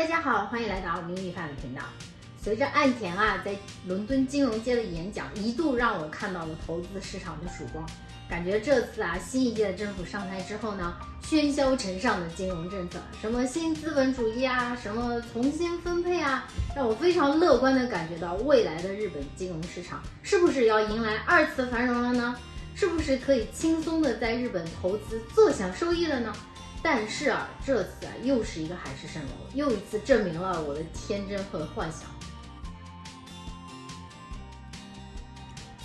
大家好，欢迎来到明理范的频道。随着岸田啊在伦敦金融街的演讲，一度让我看到了投资市场的曙光。感觉这次啊新一届的政府上台之后呢，喧嚣尘上的金融政策，什么新资本主义啊，什么重新分配啊，让我非常乐观的感觉到未来的日本金融市场是不是要迎来二次繁荣了呢？是不是可以轻松的在日本投资坐享收益了呢？但是啊，这次啊又是一个海市蜃楼，又一次证明了我的天真和幻想。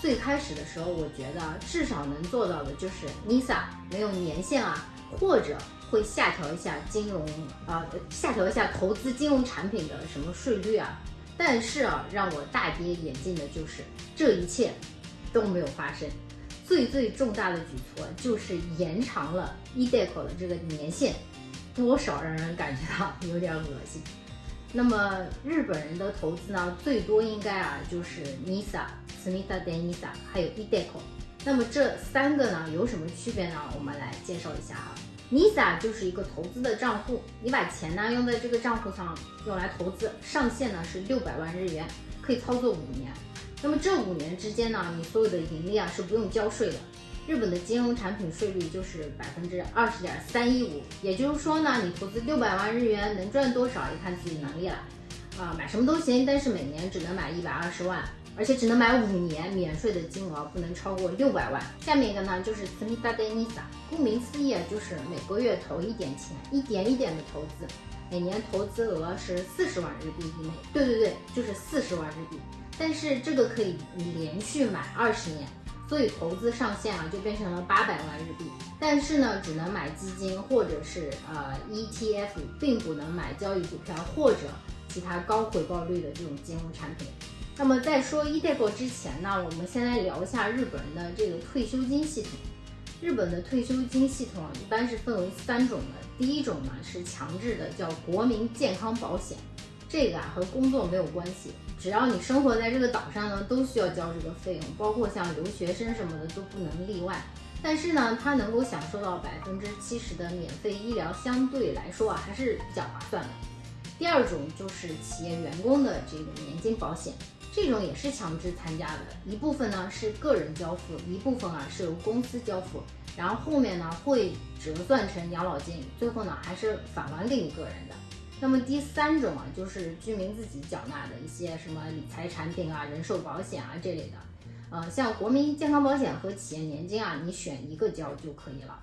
最开始的时候，我觉得至少能做到的就是 NISA 没有年限啊，或者会下调一下金融啊，下调一下投资金融产品的什么税率啊。但是啊，让我大跌眼镜的就是这一切都没有发生。最最重大的举措就是延长了 eDeco 的这个年限，多少让人感觉到有点恶心。那么日本人的投资呢，最多应该啊就是 NISA、Smita d e n i s a 还有 eDeco。那么这三个呢有什么区别呢？我们来介绍一下啊。NISA 就是一个投资的账户，你把钱呢用在这个账户上用来投资，上限呢是六百万日元，可以操作五年。那么这五年之间呢，你所有的盈利啊是不用交税的。日本的金融产品税率就是百分之二十点三一五，也就是说呢，你投资六百万日元能赚多少，也看自己能力了。啊，买什么都行，但是每年只能买一百二十万，而且只能买五年，免税的金额不能超过六百万。下面一个呢就是斯密达德尼萨，顾名思义，就是每个月投一点钱，一点一点的投资，每年投资额是四十万日币以内。对对对，就是四十万日币。但是这个可以连续买二十年，所以投资上限啊就变成了八百万日币。但是呢，只能买基金或者是呃 ETF，并不能买交易股票或者其他高回报率的这种金融产品。那么在说 eDeco 之前呢，我们先来聊一下日本人的这个退休金系统。日本的退休金系统，一般是分为三种的。第一种呢是强制的，叫国民健康保险。这个啊和工作没有关系，只要你生活在这个岛上呢，都需要交这个费用，包括像留学生什么的都不能例外。但是呢，它能够享受到百分之七十的免费医疗，相对来说啊还是比较划算的。第二种就是企业员工的这个年金保险，这种也是强制参加的，一部分呢是个人交付，一部分啊是由公司交付，然后后面呢会折算成养老金，最后呢还是返还给你个人的。那么第三种啊，就是居民自己缴纳的一些什么理财产品啊、人寿保险啊这类的，呃，像国民健康保险和企业年金啊，你选一个交就可以了。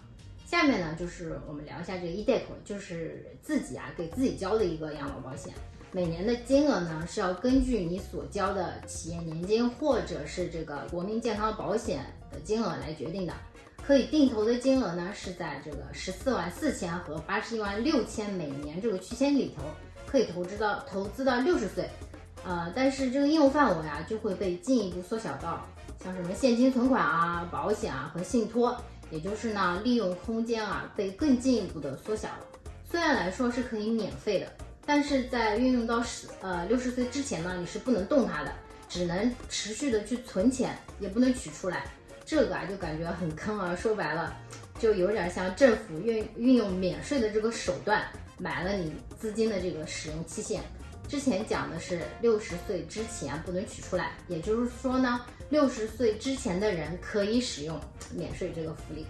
下面呢，就是我们聊一下这个 eDeco，就是自己啊给自己交的一个养老保险，每年的金额呢是要根据你所交的企业年金或者是这个国民健康保险的金额来决定的。可以定投的金额呢是在这个十四万四千和八十一万六千每年这个区间里头，可以投资到投资到六十岁，呃，但是这个应用范围啊就会被进一步缩小到像什么现金存款啊、保险啊和信托，也就是呢利用空间啊被更进一步的缩小了。虽然来说是可以免费的，但是在运用到十呃六十岁之前呢，你是不能动它的，只能持续的去存钱，也不能取出来。这个啊就感觉很坑啊，说白了，就有点像政府运运用免税的这个手段买了你资金的这个使用期限。之前讲的是六十岁之前不能取出来，也就是说呢，六十岁之前的人可以使用免税这个福利。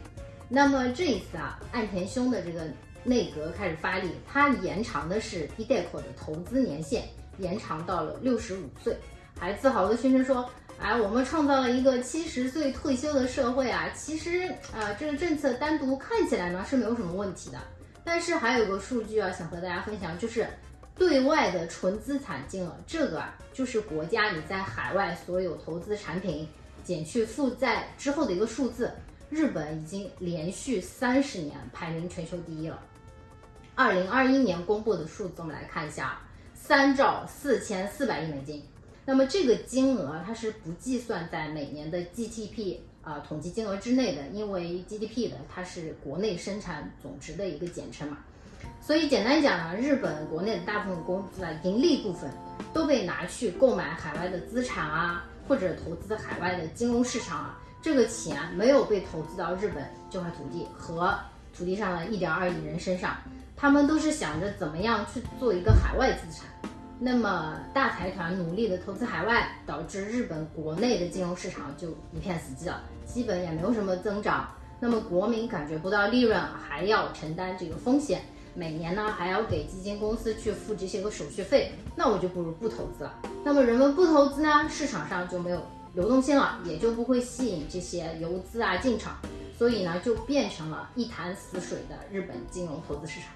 那么这一次啊，岸田兄的这个内阁开始发力，它延长的是 eDeco 的投资年限，延长到了六十五岁，还自豪的宣称说。哎，我们创造了一个七十岁退休的社会啊！其实啊，这个政策单独看起来呢是没有什么问题的。但是还有一个数据啊，想和大家分享，就是对外的纯资产金额，这个啊就是国家你在海外所有投资产品减去负债之后的一个数字。日本已经连续三十年排名全球第一了。二零二一年公布的数字，我们来看一下，三兆四千四百亿美金。那么这个金额它是不计算在每年的 GDP 啊统计金额之内的，因为 GDP 的它是国内生产总值的一个简称嘛。所以简单讲呢，日本国内的大部分公司啊盈利部分都被拿去购买海外的资产啊，或者投资海外的金融市场啊，这个钱没有被投资到日本这块土地和土地上的一点二亿人身上。他们都是想着怎么样去做一个海外资产。那么大财团努力的投资海外，导致日本国内的金融市场就一片死寂了，基本也没有什么增长。那么国民感觉不到利润，还要承担这个风险，每年呢还要给基金公司去付这些个手续费，那我就不如不投资了。那么人们不投资呢，市场上就没有流动性了，也就不会吸引这些游资啊进场。所以呢，就变成了一潭死水的日本金融投资市场。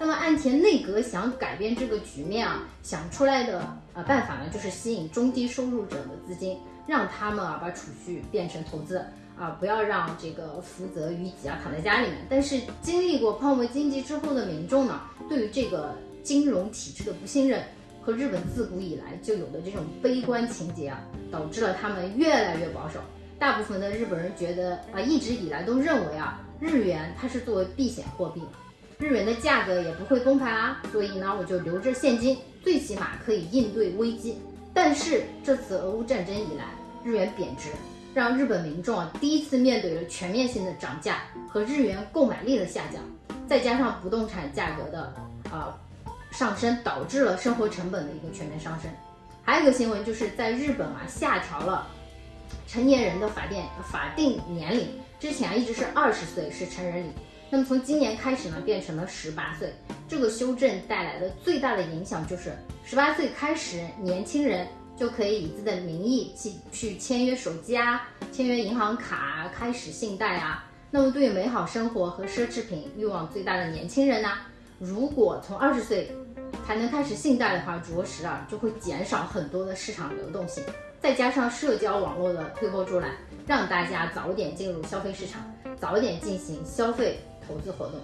那么岸田内阁想改变这个局面啊，想出来的呃办法呢，就是吸引中低收入者的资金，让他们啊把储蓄变成投资啊，不要让这个福泽于己啊躺在家里面。但是经历过泡沫经济之后的民众呢，对于这个金融体制的不信任和日本自古以来就有的这种悲观情节啊，导致了他们越来越保守。大部分的日本人觉得啊，一直以来都认为啊，日元它是作为避险货币，日元的价格也不会崩盘啊，所以呢，我就留着现金，最起码可以应对危机。但是这次俄乌战争以来，日元贬值，让日本民众啊第一次面对了全面性的涨价和日元购买力的下降，再加上不动产价格的啊上升，导致了生活成本的一个全面上升。还有一个新闻就是在日本啊下调了。成年人的法定法定年龄之前一直是二十岁是成人礼，那么从今年开始呢变成了十八岁。这个修正带来的最大的影响就是十八岁开始，年轻人就可以以自己的名义去去签约手机啊，签约银行卡，开始信贷啊。那么对于美好生活和奢侈品欲望最大的年轻人呢，如果从二十岁才能开始信贷的话，着实啊就会减少很多的市场流动性。再加上社交网络的推波助澜，让大家早点进入消费市场，早点进行消费投资活动。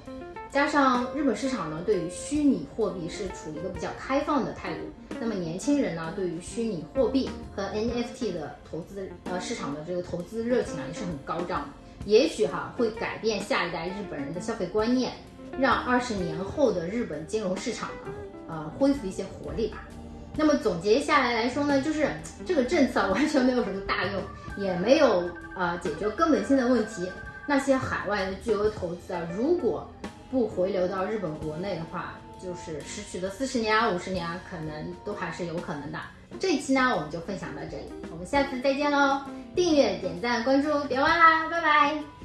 加上日本市场呢，对于虚拟货币是处于一个比较开放的态度。那么年轻人呢，对于虚拟货币和 NFT 的投资呃市场的这个投资热情啊，也是很高涨。也许哈会改变下一代日本人的消费观念，让二十年后的日本金融市场呢，呃恢复一些活力吧。那么总结下来来说呢，就是这个政策完全没有什么大用，也没有呃解决根本性的问题。那些海外的巨额投资啊，如果不回流到日本国内的话，就是失去的四十年啊、五十年啊，可能都还是有可能的。这一期呢，我们就分享到这里，我们下次再见喽！订阅、点赞、关注，别忘啦，拜拜。